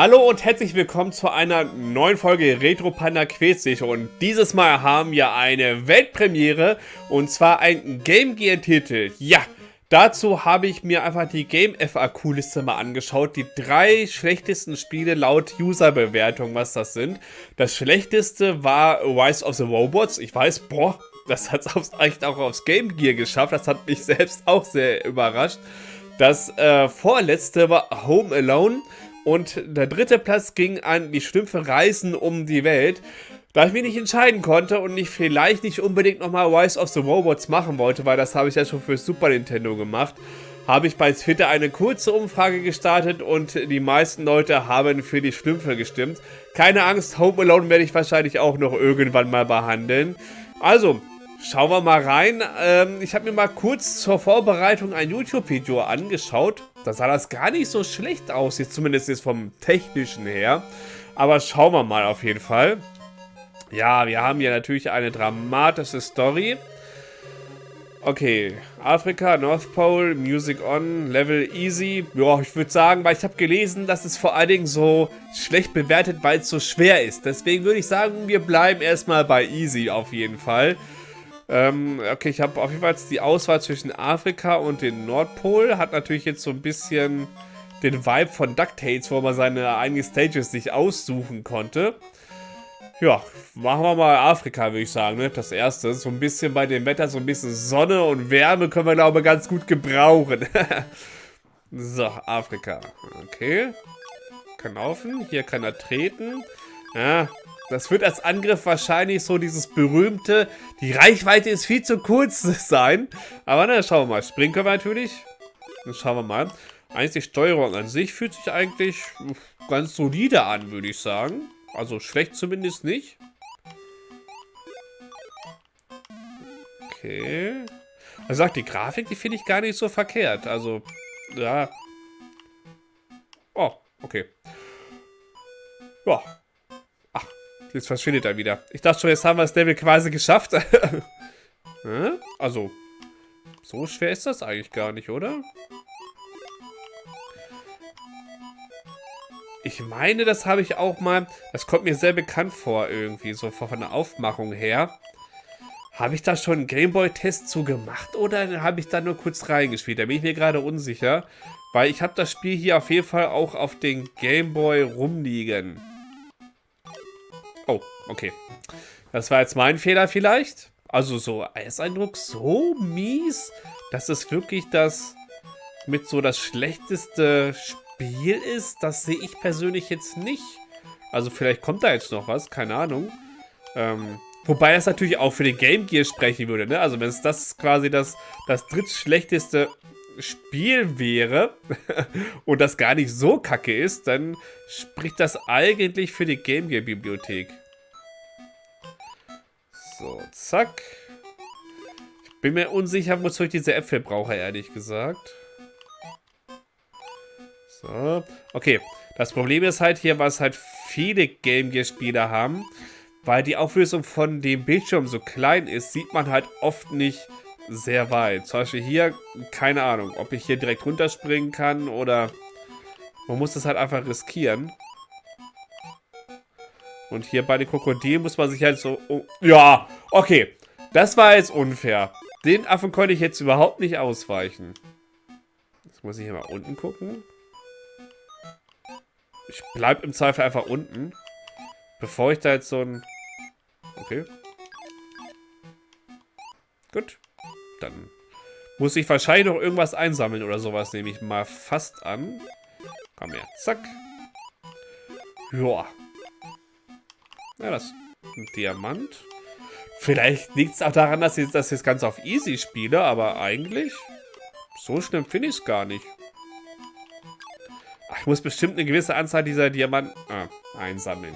Hallo und herzlich willkommen zu einer neuen Folge Retro Panda Quiz und dieses Mal haben wir eine Weltpremiere und zwar ein Game Gear Titel. Ja, dazu habe ich mir einfach die Game FAQ Liste mal angeschaut, die drei schlechtesten Spiele laut User-Bewertung, was das sind. Das schlechteste war Rise of the Robots. Ich weiß, boah, das hat es echt auch aufs Game Gear geschafft. Das hat mich selbst auch sehr überrascht. Das äh, vorletzte war Home Alone. Und der dritte Platz ging an die Schlümpfe Reisen um die Welt. Da ich mich nicht entscheiden konnte und ich vielleicht nicht unbedingt nochmal Rise of the Robots machen wollte, weil das habe ich ja schon für Super Nintendo gemacht, habe ich bei Twitter eine kurze Umfrage gestartet und die meisten Leute haben für die Schlümpfe gestimmt. Keine Angst, Home Alone werde ich wahrscheinlich auch noch irgendwann mal behandeln. Also, schauen wir mal rein. Ähm, ich habe mir mal kurz zur Vorbereitung ein YouTube-Video angeschaut da sah das gar nicht so schlecht aus, jetzt zumindest jetzt vom technischen her. Aber schauen wir mal auf jeden Fall. Ja, wir haben hier natürlich eine dramatische Story. Okay, Afrika, North Pole, Music On, Level Easy. Ja, ich würde sagen, weil ich habe gelesen, dass es vor allen Dingen so schlecht bewertet, weil es so schwer ist. Deswegen würde ich sagen, wir bleiben erstmal bei Easy auf jeden Fall. Ähm, okay, ich habe auf jeden Fall die Auswahl zwischen Afrika und dem Nordpol. Hat natürlich jetzt so ein bisschen den Vibe von DuckTales, wo man seine eigenen Stages sich aussuchen konnte. Ja, machen wir mal Afrika, würde ich sagen, ne? Das erste. So ein bisschen bei dem Wetter, so ein bisschen Sonne und Wärme können wir, glaube ich, ganz gut gebrauchen. so, Afrika. Okay. Kann laufen. Hier kann er treten. Ja, das wird als Angriff wahrscheinlich so dieses berühmte, die Reichweite ist viel zu kurz sein. Aber na, schauen wir mal. Springen können wir natürlich. Dann schauen wir mal. Eigentlich die Steuerung an sich fühlt sich eigentlich ganz solide an, würde ich sagen. Also schlecht zumindest nicht. Okay. Also sagt die Grafik, die finde ich gar nicht so verkehrt. Also, ja. Oh, okay. Ja, Jetzt verschwindet er wieder. Ich dachte schon, jetzt haben wir das Level quasi geschafft. also, so schwer ist das eigentlich gar nicht, oder? Ich meine, das habe ich auch mal... Das kommt mir sehr bekannt vor irgendwie, so von der Aufmachung her. Habe ich da schon einen Gameboy-Test zu gemacht oder habe ich da nur kurz reingespielt? Da bin ich mir gerade unsicher. Weil ich habe das Spiel hier auf jeden Fall auch auf den Gameboy rumliegen. Oh, okay. Das war jetzt mein Fehler vielleicht. Also so als Eindruck so mies, dass es wirklich das mit so das schlechteste Spiel ist. Das sehe ich persönlich jetzt nicht. Also vielleicht kommt da jetzt noch was, keine Ahnung. Ähm, wobei es natürlich auch für den Game Gear sprechen würde, ne? Also wenn es das quasi das, das drittschlechteste Spiel wäre und das gar nicht so kacke ist, dann spricht das eigentlich für die Game Gear Bibliothek. So, zack. Ich bin mir unsicher, wozu ich diese Äpfel brauche, ehrlich gesagt. So, okay. Das Problem ist halt hier, was halt viele Game Gear Spieler haben, weil die Auflösung von dem Bildschirm so klein ist, sieht man halt oft nicht sehr weit. Zum Beispiel hier, keine Ahnung, ob ich hier direkt runterspringen kann oder man muss das halt einfach riskieren. Und hier bei den Krokodilen muss man sich halt so... Oh, ja, okay. Das war jetzt unfair. Den Affen konnte ich jetzt überhaupt nicht ausweichen. Jetzt muss ich hier mal unten gucken. Ich bleibe im Zweifel einfach unten. Bevor ich da jetzt so ein... Okay. Gut. Dann muss ich wahrscheinlich noch irgendwas einsammeln oder sowas, nehme ich mal fast an. Komm her. Zack. Joa. Ja, das ist ein Diamant. Vielleicht liegt es auch daran, dass ich das jetzt ganz auf easy spiele, aber eigentlich so schlimm finde ich es gar nicht. Ich muss bestimmt eine gewisse Anzahl dieser Diamanten ah, einsammeln.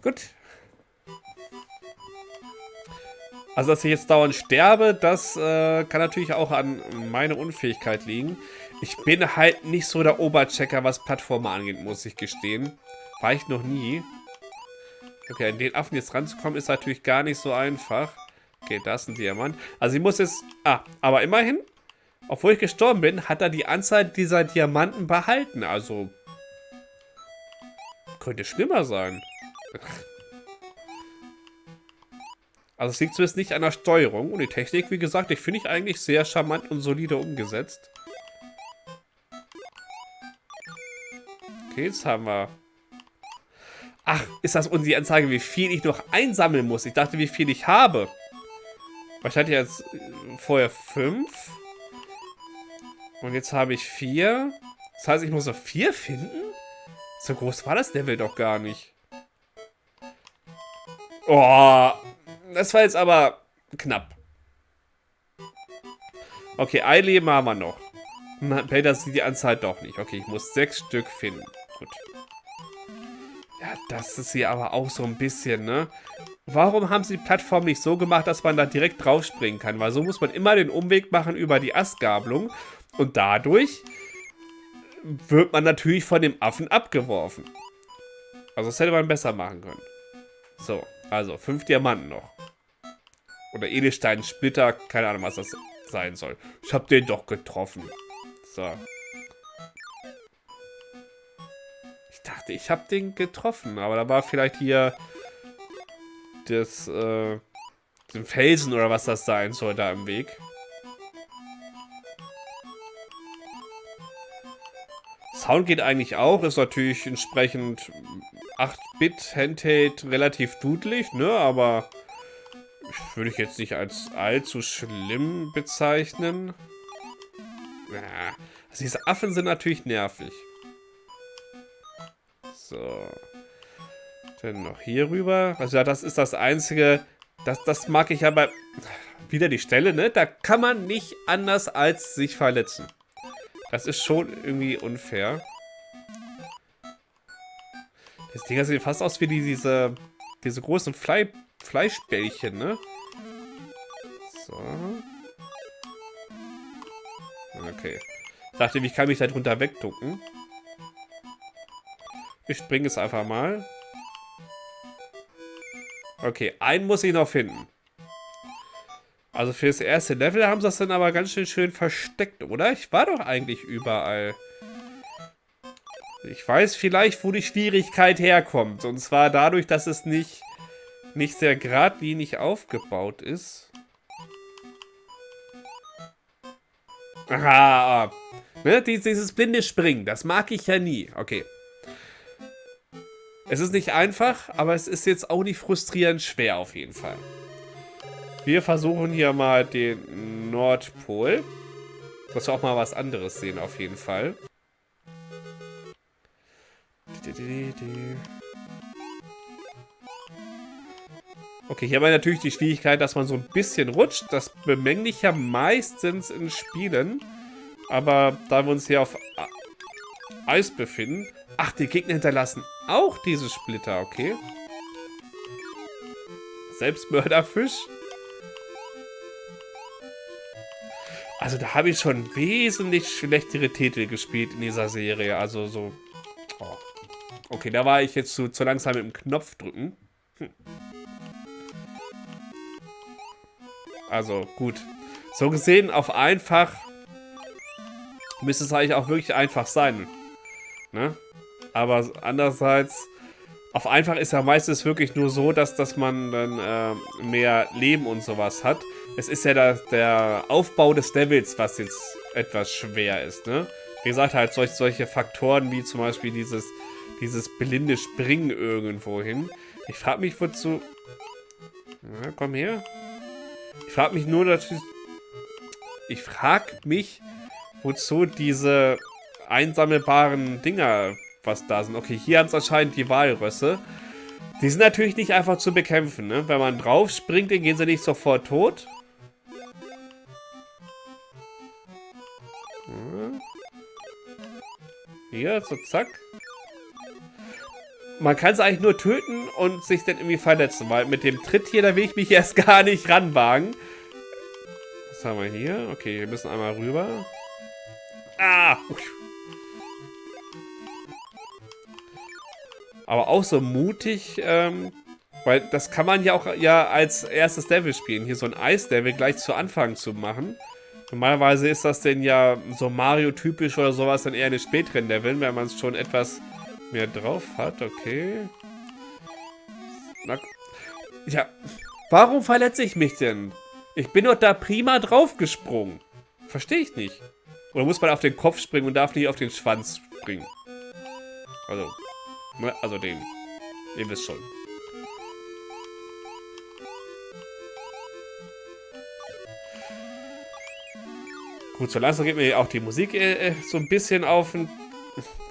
Gut. Also, dass ich jetzt dauernd sterbe, das äh, kann natürlich auch an meiner Unfähigkeit liegen. Ich bin halt nicht so der Oberchecker, was Plattformen angeht, muss ich gestehen. War ich noch nie. Okay, an den Affen jetzt ranzukommen, ist natürlich gar nicht so einfach. Okay, da ist ein Diamant. Also ich muss jetzt... Ah, aber immerhin, obwohl ich gestorben bin, hat er die Anzahl dieser Diamanten behalten. Also Könnte schlimmer sein. Also es liegt zumindest nicht an der Steuerung. Und die Technik, wie gesagt, ich finde ich eigentlich sehr charmant und solide umgesetzt. Okay, jetzt haben wir... Ach, ist das unsere Anzeige, wie viel ich noch einsammeln muss? Ich dachte, wie viel ich habe. Ich hatte jetzt äh, vorher fünf. Und jetzt habe ich vier. Das heißt, ich muss noch vier finden? So groß war das Level doch gar nicht. Oh, das war jetzt aber knapp. Okay, ein Leben haben wir noch. Peter sieht die Anzahl doch nicht. Okay, ich muss sechs Stück finden. Gut. Ja, das ist hier aber auch so ein bisschen, ne? Warum haben sie die Plattform nicht so gemacht, dass man da direkt draufspringen kann? Weil so muss man immer den Umweg machen über die Astgabelung. Und dadurch wird man natürlich von dem Affen abgeworfen. Also das hätte man besser machen können. So, also fünf Diamanten noch. Oder Edelstein-Splitter, keine Ahnung, was das sein soll. Ich habe den doch getroffen. So. Ich dachte, ich habe den getroffen, aber da war vielleicht hier das, äh, den Felsen oder was das sein soll da im Weg. Sound geht eigentlich auch, ist natürlich entsprechend 8-Bit Handheld relativ dudelig, ne, aber würde ich jetzt nicht als allzu schlimm bezeichnen. Ja, also diese Affen sind natürlich nervig. So. Dann noch hier rüber. Also ja, das ist das Einzige, das, das mag ich aber... Wieder die Stelle, ne? Da kann man nicht anders als sich verletzen. Das ist schon irgendwie unfair. Das Ding sieht fast aus wie die, diese, diese großen Fly, Fleischbällchen, ne? So. Okay. Ich dachte, wie kann ich da drunter wegducken? Ich springe es einfach mal. Okay, einen muss ich noch finden. Also für das erste Level haben sie das dann aber ganz schön schön versteckt, oder? Ich war doch eigentlich überall. Ich weiß vielleicht, wo die Schwierigkeit herkommt. Und zwar dadurch, dass es nicht, nicht sehr geradlinig aufgebaut ist. Aha. Ne? Dieses blinde Springen, das mag ich ja nie. Okay. Es ist nicht einfach, aber es ist jetzt auch nicht frustrierend schwer auf jeden Fall. Wir versuchen hier mal den Nordpol. Dass wir auch mal was anderes sehen auf jeden Fall. Okay, hier haben wir natürlich die Schwierigkeit, dass man so ein bisschen rutscht. Das bemängle ich ja meistens in Spielen. Aber da wir uns hier auf Eis befinden... Ach, die Gegner hinterlassen auch diese Splitter, okay. Selbstmörderfisch. Also da habe ich schon wesentlich schlechtere Titel gespielt in dieser Serie. Also so... Oh. Okay, da war ich jetzt zu, zu langsam mit dem Knopf drücken. Hm. Also, gut. So gesehen, auf einfach müsste es eigentlich auch wirklich einfach sein. Ne? Aber andererseits, auf einfach ist ja meistens wirklich nur so, dass, dass man dann äh, mehr Leben und sowas hat. Es ist ja der, der Aufbau des Levels, was jetzt etwas schwer ist, ne? Wie gesagt, halt solch, solche Faktoren wie zum Beispiel dieses, dieses blinde Springen irgendwo hin. Ich frage mich, wozu... Na, komm her. Ich frage mich nur natürlich... Ich frage mich, wozu diese einsammelbaren Dinger was da sind. Okay, hier haben es anscheinend die Walrösse. Die sind natürlich nicht einfach zu bekämpfen, ne? Wenn man drauf springt, dann gehen sie nicht sofort tot. Hier, so zack. Man kann es eigentlich nur töten und sich dann irgendwie verletzen, weil mit dem Tritt hier, da will ich mich erst gar nicht ranwagen. Was haben wir hier? Okay, wir müssen einmal rüber. Ah! Aber auch so mutig, ähm, weil das kann man ja auch ja als erstes Level spielen. Hier so ein Eis-Level gleich zu Anfang zu machen. Normalerweise ist das denn ja so Mario-typisch oder sowas dann eher in den späteren Leveln, wenn man es schon etwas mehr drauf hat. Okay. Na, ja, warum verletze ich mich denn? Ich bin doch da prima draufgesprungen. Verstehe ich nicht. Oder muss man auf den Kopf springen und darf nicht auf den Schwanz springen? Also, ne, also den. Ihr wisst schon. Gut, so langsam geht mir auch die Musik äh, äh, so ein bisschen auf den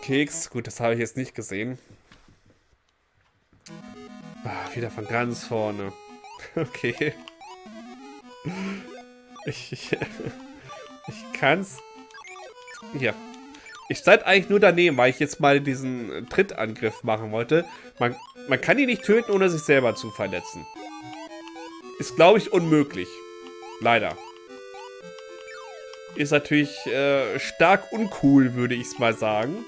Keks. Gut, das habe ich jetzt nicht gesehen. Ah, wieder von ganz vorne. Okay. Ich, ich, ich kann's... Ja. Ich stand eigentlich nur daneben, weil ich jetzt mal diesen Trittangriff machen wollte. Man, man kann ihn nicht töten, ohne sich selber zu verletzen. Ist, glaube ich, unmöglich. Leider ist natürlich äh, stark uncool, würde ich mal sagen.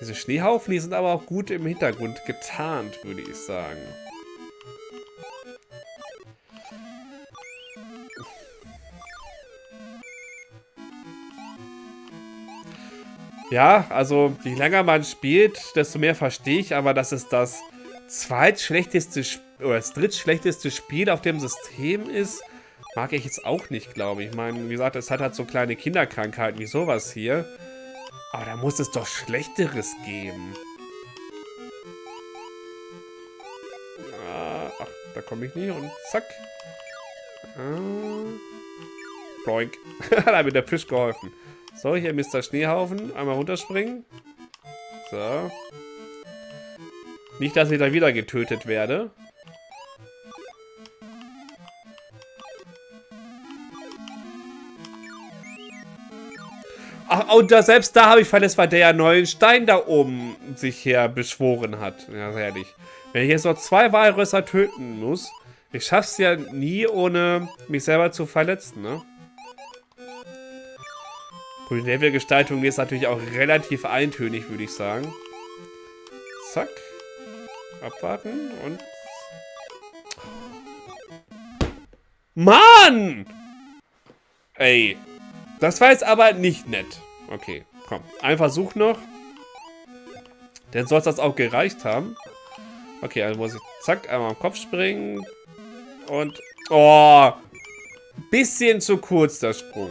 Diese Schneehaufen, die sind aber auch gut im Hintergrund getarnt, würde ich sagen. Ja, also je länger man spielt, desto mehr verstehe ich, aber das ist das zweitschlechteste Spiel oder das drittschlechteste Spiel auf dem System ist, mag ich jetzt auch nicht, glaube ich. Ich meine, wie gesagt, es hat halt so kleine Kinderkrankheiten wie sowas hier. Aber da muss es doch Schlechteres geben. Ah, ach, da komme ich nie und zack. Ah, Boink. Hat mir der Fisch geholfen. So, hier Mr. Schneehaufen. Einmal runterspringen. So. Nicht, dass ich da wieder getötet werde. Und da, selbst da habe ich verletzt, weil der ja neuen Stein da oben sich her beschworen hat. Ja, ehrlich. Wenn ich jetzt noch zwei Walrösser töten muss, ich schaff's ja nie, ohne mich selber zu verletzen, ne? Gut, die Levelgestaltung ist natürlich auch relativ eintönig, würde ich sagen. Zack. Abwarten und... Mann! Ey. Das war jetzt aber nicht nett. Okay, komm. Ein Versuch noch. Dann soll es das auch gereicht haben. Okay, also muss ich zack, einmal am Kopf springen. Und... Oh! Bisschen zu kurz der Sprung.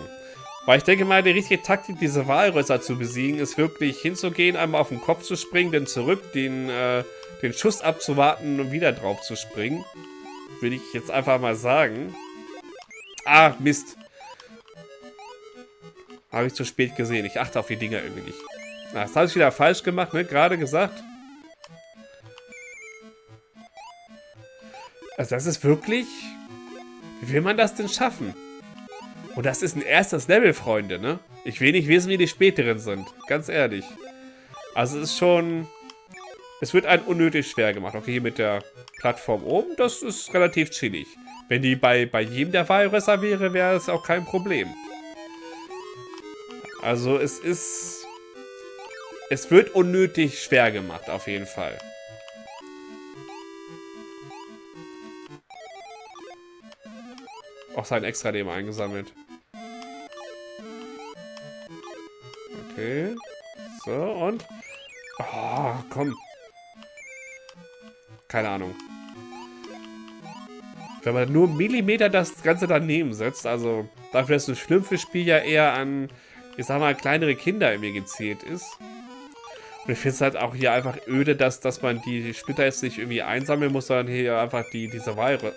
Weil ich denke mal, die richtige Taktik, diese Walrösser zu besiegen, ist wirklich hinzugehen, einmal auf den Kopf zu springen, dann zurück, den, äh, den Schuss abzuwarten und wieder drauf zu springen. Würde ich jetzt einfach mal sagen. Ah, Mist. Habe ich zu spät gesehen. Ich achte auf die Dinger irgendwie nicht. Na, das habe ich wieder falsch gemacht, ne? Gerade gesagt. Also das ist wirklich... Wie will man das denn schaffen? Und das ist ein erstes Level, Freunde, ne? Ich will nicht wissen, wie die späteren sind. Ganz ehrlich. Also es ist schon... Es wird ein unnötig schwer gemacht. Okay, hier mit der Plattform oben, das ist relativ chillig. Wenn die bei, bei jedem der Walrösser wäre, wäre es auch kein Problem. Also es ist... Es wird unnötig schwer gemacht, auf jeden Fall. Auch sein extra Leben eingesammelt. Okay. So, und... Oh, komm. Keine Ahnung. Wenn man nur Millimeter das Ganze daneben setzt, also dafür, dass ein Schlümpfe-Spiel ja eher an ich sag mal, kleinere Kinder irgendwie gezielt ist. Und ich finde es halt auch hier einfach öde, dass, dass man die Splitter jetzt nicht irgendwie einsammeln muss, sondern hier einfach die, diese Weire.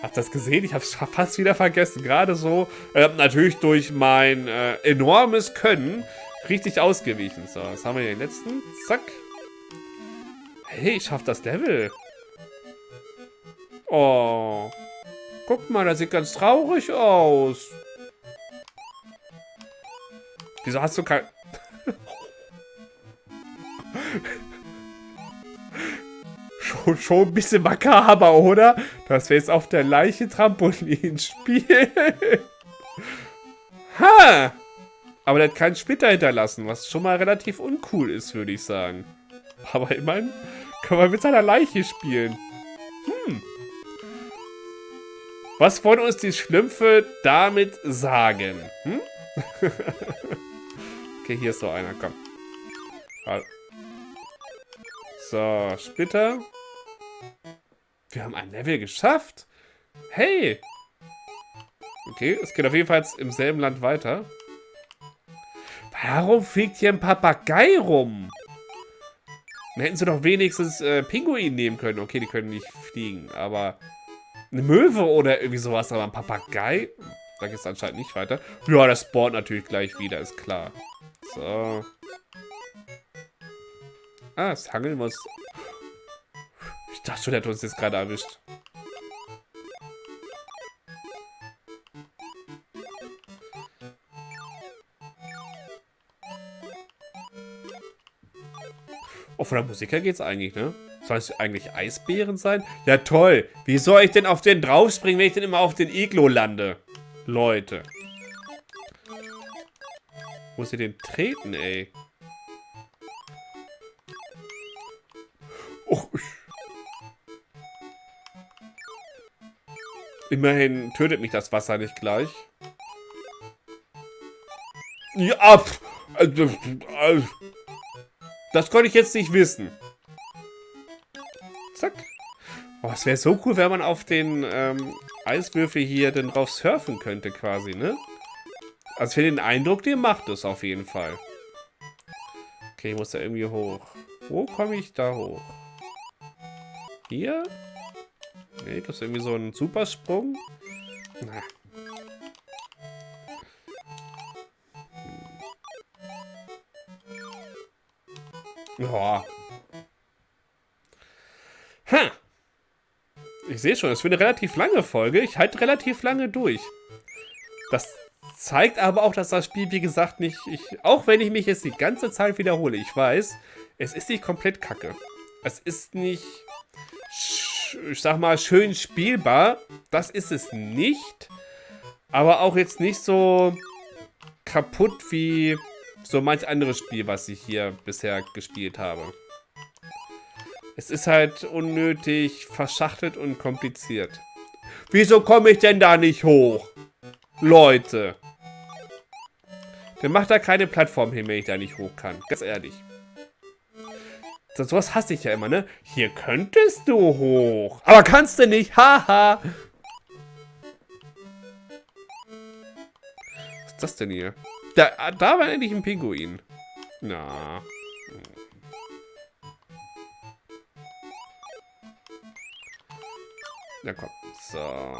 Habt das gesehen? Ich habe es fast wieder vergessen. Gerade so, äh, natürlich durch mein äh, enormes Können richtig ausgewichen. So, was haben wir hier den letzten? Zack. Hey, ich schaff das Level. Oh. Guck mal, das sieht ganz traurig aus. Wieso hast du kein... schon, schon ein bisschen makaber, oder? Dass wir jetzt auf der Leiche Trampolin spielen. ha! Aber der hat keinen Splitter hinterlassen, was schon mal relativ uncool ist, würde ich sagen. Aber immerhin können wir mit seiner Leiche spielen. Hm. Was wollen uns die Schlümpfe damit sagen? Hm? okay, hier ist so einer, komm. So, Splitter. Wir haben ein Level geschafft. Hey. Okay, es geht auf jeden Fall im selben Land weiter. Warum fliegt hier ein Papagei rum? Dann hätten sie doch wenigstens äh, Pinguin nehmen können. Okay, die können nicht fliegen, aber eine Möwe oder irgendwie sowas, aber ein Papagei? Da geht es anscheinend nicht weiter. Ja, das spawnt natürlich gleich wieder, ist klar. So. Ah, das Hangeln muss... Ich dachte schon, der hat uns jetzt gerade erwischt. Oh, von der Musik her geht's eigentlich, ne? Soll es eigentlich Eisbären sein? Ja, toll. Wie soll ich denn auf den draufspringen, wenn ich denn immer auf den Iglo lande? Leute. Muss ich den treten, ey? Oh. Immerhin tötet mich das Wasser nicht gleich. Ja! Also, also, das konnte ich jetzt nicht wissen. Zack. Oh, es wäre so cool, wenn man auf den ähm, Eiswürfel hier dann drauf surfen könnte quasi, ne? Also für den Eindruck, den macht es auf jeden Fall. Okay, ich muss da irgendwie hoch. Wo komme ich da hoch? Hier? Ne, gibt es irgendwie so einen Supersprung? Na, Ja. Ha. Ich sehe schon, es wird eine relativ lange Folge. Ich halte relativ lange durch. Das zeigt aber auch, dass das Spiel, wie gesagt, nicht... Ich, auch wenn ich mich jetzt die ganze Zeit wiederhole, ich weiß, es ist nicht komplett kacke. Es ist nicht, ich sag mal, schön spielbar. Das ist es nicht. Aber auch jetzt nicht so kaputt wie so manch anderes Spiel, was ich hier bisher gespielt habe. Es ist halt unnötig verschachtelt und kompliziert. Wieso komme ich denn da nicht hoch? Leute. Dann macht da keine Plattform hin, wenn ich da nicht hoch kann. Ganz ehrlich. So, sowas hasse ich ja immer, ne? Hier könntest du hoch. Aber kannst du nicht. Haha. Was ist das denn hier? Da, da war endlich ein Pinguin. Na. Na komm. So.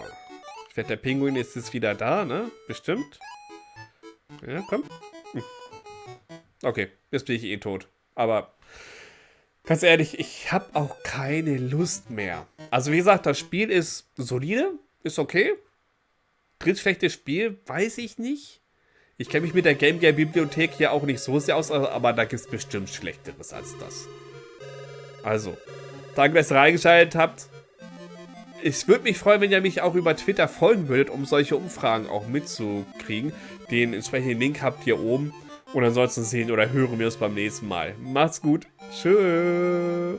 Ich werde der Pinguin ist jetzt wieder da, ne? Bestimmt. Ja, komm. Hm. Okay, jetzt bin ich eh tot. Aber ganz ehrlich, ich habe auch keine Lust mehr. Also wie gesagt, das Spiel ist solide, ist okay. Drittschlechtes Spiel, weiß ich nicht. Ich kenne mich mit der Game Gear Bibliothek hier auch nicht so sehr aus, aber da gibt es bestimmt Schlechteres als das. Also, danke, dass ihr reingeschaltet habt. Ich würde mich freuen, wenn ihr mich auch über Twitter folgen würdet, um solche Umfragen auch mitzukriegen. Den entsprechenden Link habt ihr oben. Und ansonsten sehen oder hören wir uns beim nächsten Mal. Macht's gut. Tschüss.